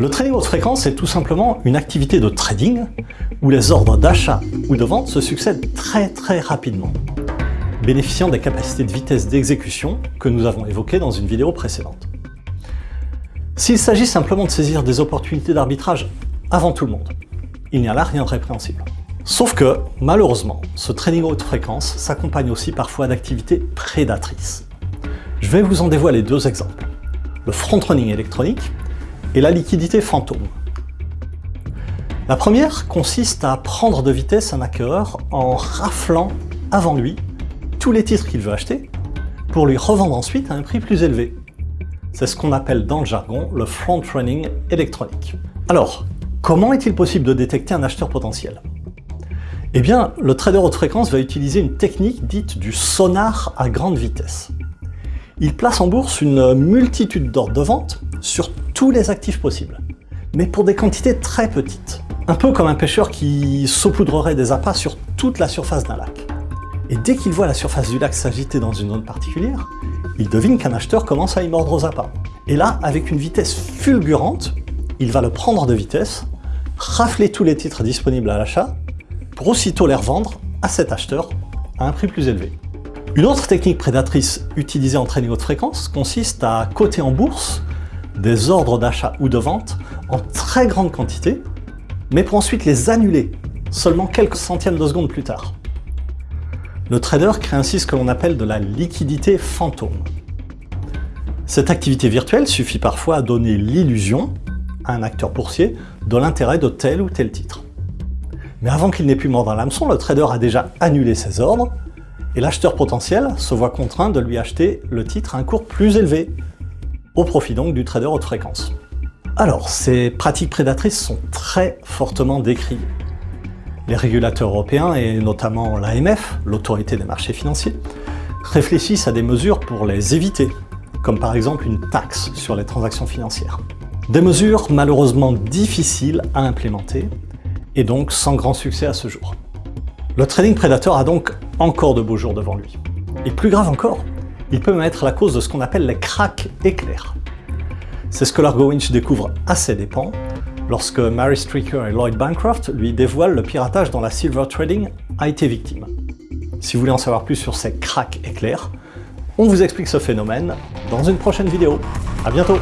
Le trading haute fréquence est tout simplement une activité de trading où les ordres d'achat ou de vente se succèdent très très rapidement, bénéficiant des capacités de vitesse d'exécution que nous avons évoquées dans une vidéo précédente. S'il s'agit simplement de saisir des opportunités d'arbitrage avant tout le monde, il n'y a là rien de répréhensible. Sauf que, malheureusement, ce trading haute fréquence s'accompagne aussi parfois d'activités prédatrices. Je vais vous en dévoiler deux exemples. Le front-running électronique et la liquidité fantôme. La première consiste à prendre de vitesse un hacker en raflant avant lui tous les titres qu'il veut acheter pour lui revendre ensuite à un prix plus élevé. C'est ce qu'on appelle dans le jargon le front-running électronique. Alors, comment est-il possible de détecter un acheteur potentiel? Eh bien, le trader haute fréquence va utiliser une technique dite du sonar à grande vitesse. Il place en bourse une multitude d'ordres de vente sur les actifs possibles, mais pour des quantités très petites. Un peu comme un pêcheur qui saupoudrerait des appâts sur toute la surface d'un lac. Et dès qu'il voit la surface du lac s'agiter dans une zone particulière, il devine qu'un acheteur commence à y mordre aux appâts. Et là, avec une vitesse fulgurante, il va le prendre de vitesse, rafler tous les titres disponibles à l'achat, pour aussitôt les revendre à cet acheteur à un prix plus élevé. Une autre technique prédatrice utilisée en trading haute fréquence consiste à coter en bourse des ordres d'achat ou de vente en très grande quantité, mais pour ensuite les annuler seulement quelques centièmes de secondes plus tard. Le trader crée ainsi ce que l'on appelle de la liquidité fantôme. Cette activité virtuelle suffit parfois à donner l'illusion à un acteur boursier de l'intérêt de tel ou tel titre. Mais avant qu'il n'ait pu mordre l'hameçon, le trader a déjà annulé ses ordres, et l'acheteur potentiel se voit contraint de lui acheter le titre à un cours plus élevé, au profit donc du trader haute fréquence. Alors, ces pratiques prédatrices sont très fortement décriées. Les régulateurs européens, et notamment l'AMF, l'autorité des marchés financiers, réfléchissent à des mesures pour les éviter, comme par exemple une taxe sur les transactions financières. Des mesures malheureusement difficiles à implémenter, et donc sans grand succès à ce jour. Le trading prédateur a donc encore de beaux jours devant lui. Et plus grave encore, il peut même être la cause de ce qu'on appelle les cracks éclairs. C'est ce que Largo Winch découvre à ses dépens lorsque Mary Streaker et Lloyd Bancroft lui dévoilent le piratage dont la silver trading a été victime. Si vous voulez en savoir plus sur ces cracks éclairs, on vous explique ce phénomène dans une prochaine vidéo. A bientôt